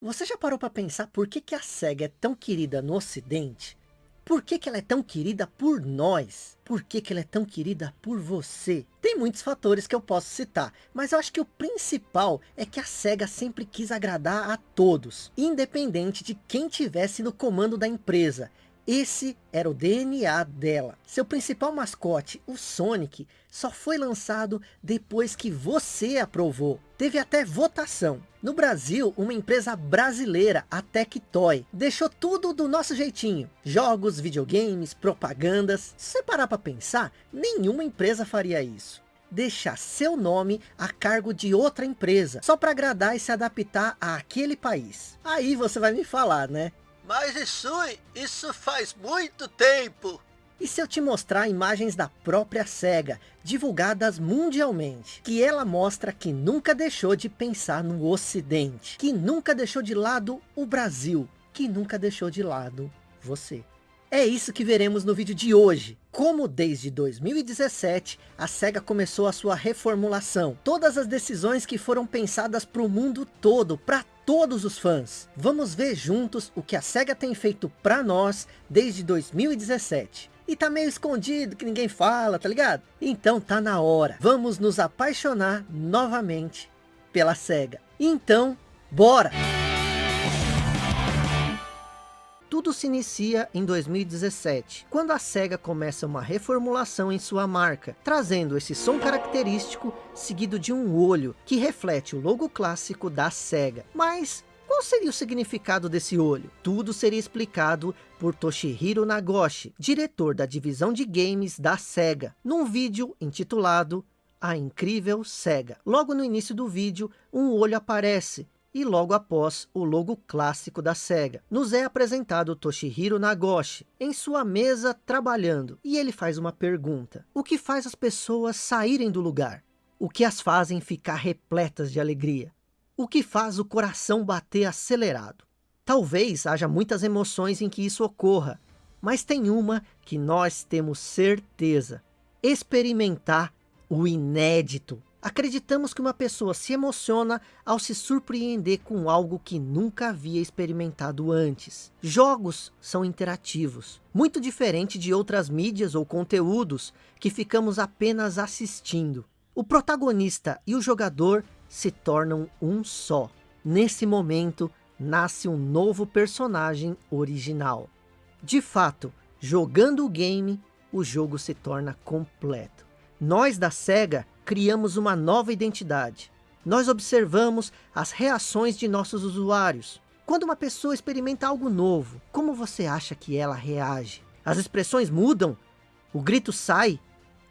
Você já parou para pensar por que, que a SEGA é tão querida no ocidente? Por que, que ela é tão querida por nós? Por que, que ela é tão querida por você? Tem muitos fatores que eu posso citar, mas eu acho que o principal é que a SEGA sempre quis agradar a todos, independente de quem tivesse no comando da empresa. Esse era o DNA dela. Seu principal mascote, o Sonic, só foi lançado depois que você aprovou. Teve até votação. No Brasil, uma empresa brasileira, a Tectoy, deixou tudo do nosso jeitinho. Jogos, videogames, propagandas. Se você parar para pensar, nenhuma empresa faria isso deixar seu nome a cargo de outra empresa, só para agradar e se adaptar àquele país. Aí você vai me falar, né? Mas isso, isso faz muito tempo. E se eu te mostrar imagens da própria SEGA, divulgadas mundialmente, que ela mostra que nunca deixou de pensar no ocidente, que nunca deixou de lado o Brasil, que nunca deixou de lado você. É isso que veremos no vídeo de hoje. Como desde 2017, a SEGA começou a sua reformulação. Todas as decisões que foram pensadas para o mundo todo, para todos os fãs. Vamos ver juntos o que a SEGA tem feito para nós desde 2017. E tá meio escondido, que ninguém fala, tá ligado? Então tá na hora. Vamos nos apaixonar novamente pela SEGA. Então, bora! Tudo se inicia em 2017, quando a SEGA começa uma reformulação em sua marca, trazendo esse som característico seguido de um olho, que reflete o logo clássico da SEGA. Mas qual seria o significado desse olho? Tudo seria explicado por Toshihiro Nagoshi, diretor da divisão de games da SEGA, num vídeo intitulado A Incrível SEGA. Logo no início do vídeo, um olho aparece, e logo após o logo clássico da SEGA. Nos é apresentado Toshihiro Nagoshi em sua mesa trabalhando e ele faz uma pergunta. O que faz as pessoas saírem do lugar? O que as fazem ficar repletas de alegria? O que faz o coração bater acelerado? Talvez haja muitas emoções em que isso ocorra, mas tem uma que nós temos certeza. Experimentar o inédito. Acreditamos que uma pessoa se emociona ao se surpreender com algo que nunca havia experimentado antes. Jogos são interativos, muito diferente de outras mídias ou conteúdos que ficamos apenas assistindo. O protagonista e o jogador se tornam um só. Nesse momento, nasce um novo personagem original. De fato, jogando o game, o jogo se torna completo. Nós da SEGA criamos uma nova identidade. Nós observamos as reações de nossos usuários. Quando uma pessoa experimenta algo novo, como você acha que ela reage? As expressões mudam? O grito sai?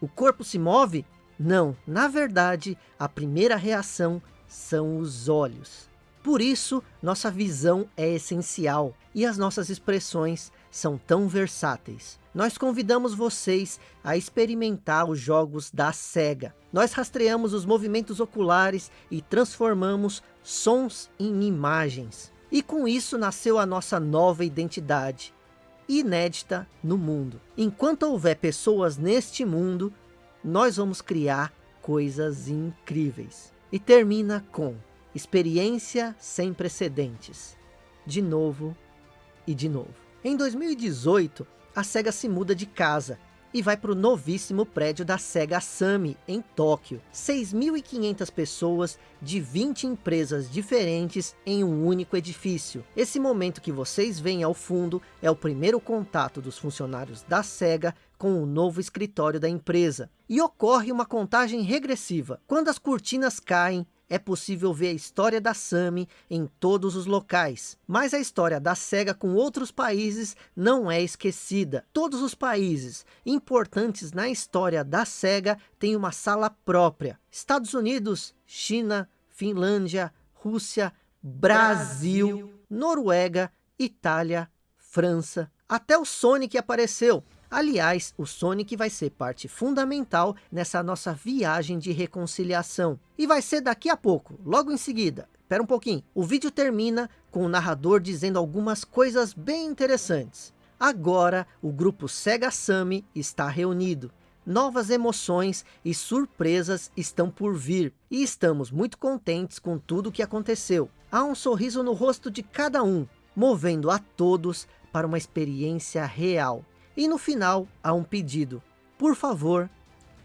O corpo se move? Não, na verdade, a primeira reação são os olhos. Por isso, nossa visão é essencial e as nossas expressões são tão versáteis. Nós convidamos vocês a experimentar os jogos da SEGA. Nós rastreamos os movimentos oculares e transformamos sons em imagens. E com isso nasceu a nossa nova identidade, inédita no mundo. Enquanto houver pessoas neste mundo, nós vamos criar coisas incríveis. E termina com experiência sem precedentes. De novo e de novo. Em 2018, a SEGA se muda de casa e vai para o novíssimo prédio da SEGA Sami, em Tóquio. 6.500 pessoas de 20 empresas diferentes em um único edifício. Esse momento que vocês veem ao fundo é o primeiro contato dos funcionários da SEGA com o novo escritório da empresa. E ocorre uma contagem regressiva. Quando as cortinas caem, é possível ver a história da Sami em todos os locais. Mas a história da SEGA com outros países não é esquecida. Todos os países importantes na história da SEGA têm uma sala própria. Estados Unidos, China, Finlândia, Rússia, Brasil, Brasil. Noruega, Itália, França. Até o Sonic apareceu. Aliás, o Sonic vai ser parte fundamental nessa nossa viagem de reconciliação. E vai ser daqui a pouco, logo em seguida. Espera um pouquinho. O vídeo termina com o narrador dizendo algumas coisas bem interessantes. Agora, o grupo Sega Sammy está reunido. Novas emoções e surpresas estão por vir. E estamos muito contentes com tudo o que aconteceu. há um sorriso no rosto de cada um, movendo a todos para uma experiência real. E no final, há um pedido. Por favor,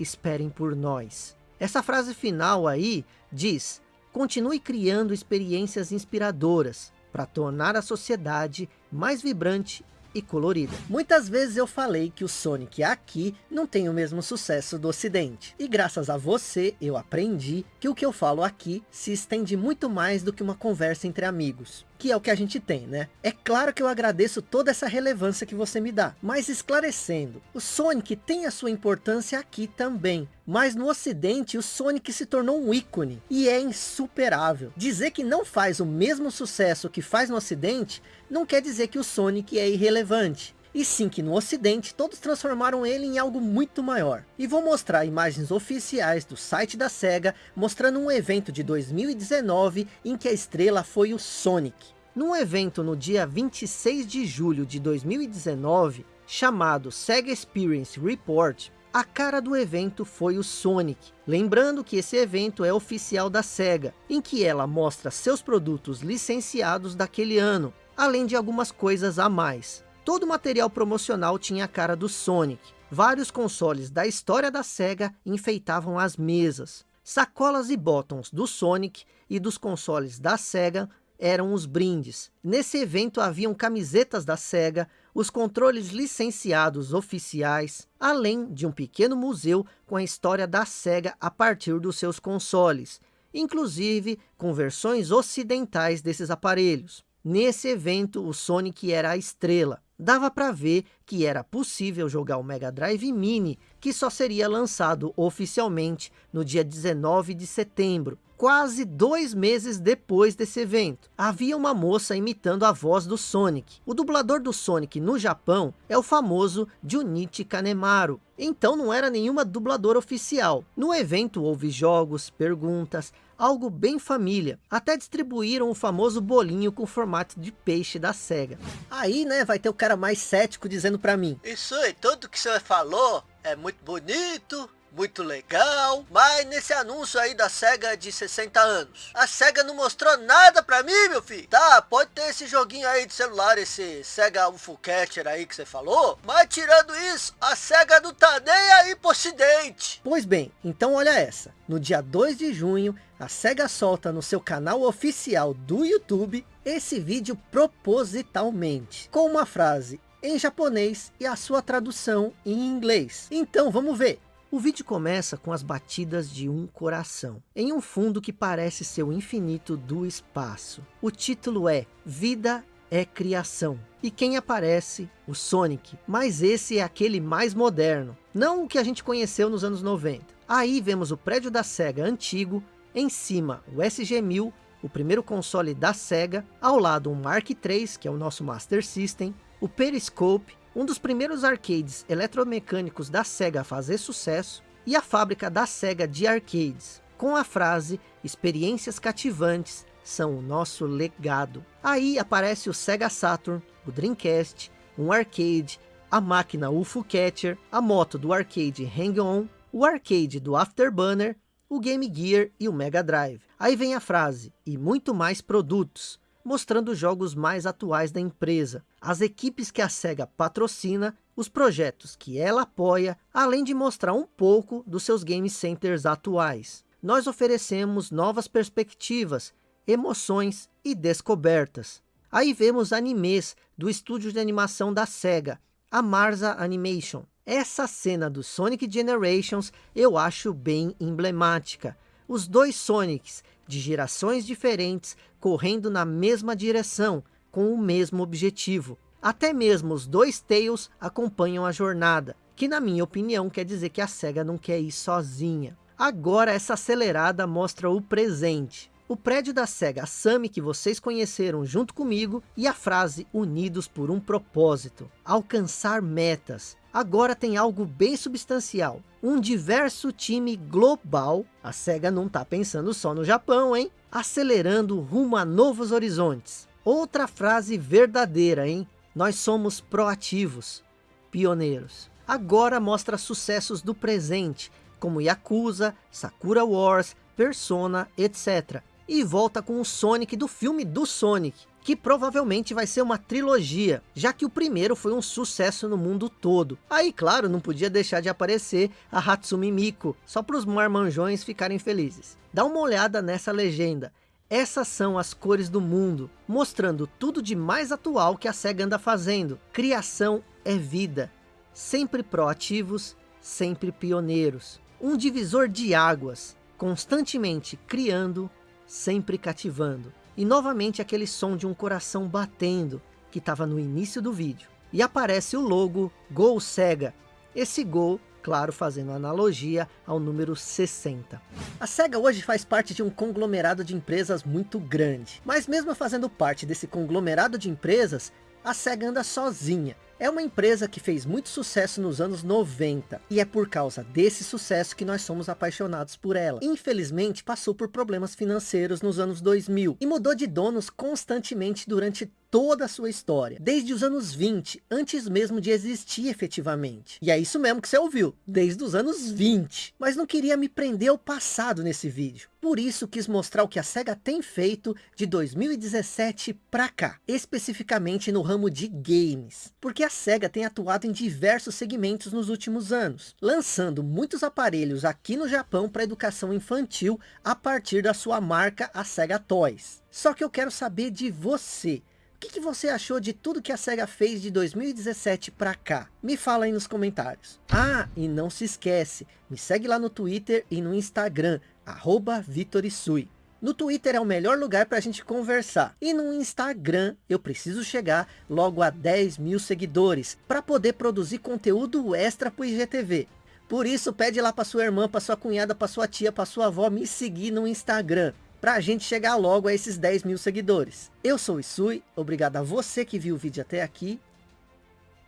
esperem por nós. Essa frase final aí diz, continue criando experiências inspiradoras para tornar a sociedade mais vibrante e colorida. Muitas vezes eu falei que o Sonic aqui não tem o mesmo sucesso do ocidente. E graças a você eu aprendi que o que eu falo aqui se estende muito mais do que uma conversa entre amigos que é o que a gente tem, né? É claro que eu agradeço toda essa relevância que você me dá, mas esclarecendo, o Sonic tem a sua importância aqui também, mas no ocidente o Sonic se tornou um ícone, e é insuperável. Dizer que não faz o mesmo sucesso que faz no ocidente, não quer dizer que o Sonic é irrelevante. E sim que no ocidente todos transformaram ele em algo muito maior. E vou mostrar imagens oficiais do site da SEGA mostrando um evento de 2019 em que a estrela foi o Sonic. Num evento no dia 26 de julho de 2019, chamado SEGA Experience Report, a cara do evento foi o Sonic. Lembrando que esse evento é oficial da SEGA, em que ela mostra seus produtos licenciados daquele ano, além de algumas coisas a mais. Todo o material promocional tinha a cara do Sonic. Vários consoles da história da SEGA enfeitavam as mesas. Sacolas e botões do Sonic e dos consoles da SEGA eram os brindes. Nesse evento haviam camisetas da SEGA, os controles licenciados oficiais, além de um pequeno museu com a história da SEGA a partir dos seus consoles, inclusive com versões ocidentais desses aparelhos. Nesse evento, o Sonic era a estrela dava para ver que era possível jogar o Mega Drive Mini, que só seria lançado oficialmente no dia 19 de setembro, quase dois meses depois desse evento. Havia uma moça imitando a voz do Sonic. O dublador do Sonic no Japão é o famoso Junichi Kanemaru. Então não era nenhuma dubladora oficial. No evento houve jogos, perguntas, algo bem família. Até distribuíram o famoso bolinho com formato de peixe da SEGA. Aí, né, vai ter o cara mais cético dizendo pra mim. Isso aí, tudo que você falou é muito bonito, muito legal, mas nesse anúncio aí da SEGA de 60 anos, a SEGA não mostrou nada pra mim, meu filho. Tá, pode ter esse joguinho aí de celular, esse SEGA UFO Catcher aí que você falou, mas tirando isso, a SEGA não tá nem aí pro ocidente. Pois bem, então olha essa. No dia 2 de junho, a SEGA solta no seu canal oficial do YouTube esse vídeo propositalmente, com uma frase em japonês e a sua tradução em inglês. Então vamos ver. O vídeo começa com as batidas de um coração, em um fundo que parece ser o infinito do espaço. O título é Vida é Criação. E quem aparece? O Sonic. Mas esse é aquele mais moderno, não o que a gente conheceu nos anos 90. Aí vemos o prédio da SEGA antigo, em cima o SG-1000, o primeiro console da SEGA, ao lado um Mark III, que é o nosso Master System, o Periscope, um dos primeiros arcades eletromecânicos da SEGA a fazer sucesso, e a fábrica da SEGA de arcades, com a frase, experiências cativantes são o nosso legado. Aí aparece o Sega Saturn, o Dreamcast, um arcade, a máquina UFO Catcher, a moto do arcade Hang-On, o arcade do Afterburner, o Game Gear e o Mega Drive. Aí vem a frase, e muito mais produtos, mostrando jogos mais atuais da empresa, as equipes que a SEGA patrocina, os projetos que ela apoia, além de mostrar um pouco dos seus game centers atuais. Nós oferecemos novas perspectivas, emoções e descobertas. Aí vemos animes do estúdio de animação da SEGA, a Marza Animation. Essa cena do Sonic Generations eu acho bem emblemática. Os dois Sonics de gerações diferentes correndo na mesma direção, com o mesmo objetivo. Até mesmo os dois Tails acompanham a jornada, que na minha opinião quer dizer que a SEGA não quer ir sozinha. Agora essa acelerada mostra o presente. O prédio da SEGA Sammy que vocês conheceram junto comigo e a frase unidos por um propósito, alcançar metas, agora tem algo bem substancial. Um diverso time global, a SEGA não está pensando só no Japão, hein? Acelerando rumo a novos horizontes. Outra frase verdadeira, hein? Nós somos proativos, pioneiros. Agora mostra sucessos do presente, como Yakuza, Sakura Wars, Persona, etc. e volta com o Sonic do filme do Sonic, que provavelmente vai ser uma trilogia, já que o primeiro foi um sucesso no mundo todo. Aí, claro, não podia deixar de aparecer a Hatsumi Miku, só para os marmanjões ficarem felizes. Dá uma olhada nessa legenda. Essas são as cores do mundo, mostrando tudo de mais atual que a SEGA anda fazendo. Criação é vida, sempre proativos, sempre pioneiros. Um divisor de águas, constantemente criando, sempre cativando. E novamente aquele som de um coração batendo, que estava no início do vídeo. E aparece o logo Gol Sega. Esse Gol, claro, fazendo analogia ao número 60. A SEGA hoje faz parte de um conglomerado de empresas muito grande. Mas mesmo fazendo parte desse conglomerado de empresas, a SEGA anda sozinha. É uma empresa que fez muito sucesso nos anos 90. E é por causa desse sucesso que nós somos apaixonados por ela. Infelizmente passou por problemas financeiros nos anos 2000. E mudou de donos constantemente durante toda a sua história, desde os anos 20, antes mesmo de existir efetivamente. E é isso mesmo que você ouviu, desde os anos 20. Mas não queria me prender ao passado nesse vídeo. Por isso quis mostrar o que a SEGA tem feito de 2017 para cá, especificamente no ramo de games. Porque a SEGA tem atuado em diversos segmentos nos últimos anos, lançando muitos aparelhos aqui no Japão para educação infantil a partir da sua marca, a SEGA Toys. Só que eu quero saber de você que, que você achou de tudo que a SEGA fez de 2017 para cá? Me fala aí nos comentários. Ah, e não se esquece, me segue lá no Twitter e no Instagram, arroba Vitorisui. No Twitter é o melhor lugar para a gente conversar. E no Instagram eu preciso chegar logo a 10 mil seguidores para poder produzir conteúdo extra para o IGTV. Por isso pede lá para sua irmã, para sua cunhada, para sua tia, para sua avó me seguir no Instagram para a gente chegar logo a esses 10 mil seguidores. Eu sou o Isui, obrigado a você que viu o vídeo até aqui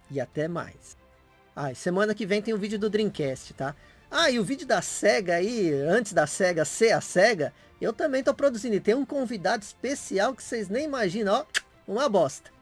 e até mais. Ah, semana que vem tem o vídeo do Dreamcast, tá? Ah, e o vídeo da SEGA aí, antes da SEGA ser a SEGA, eu também tô produzindo. E tem um convidado especial que vocês nem imaginam, ó, uma bosta.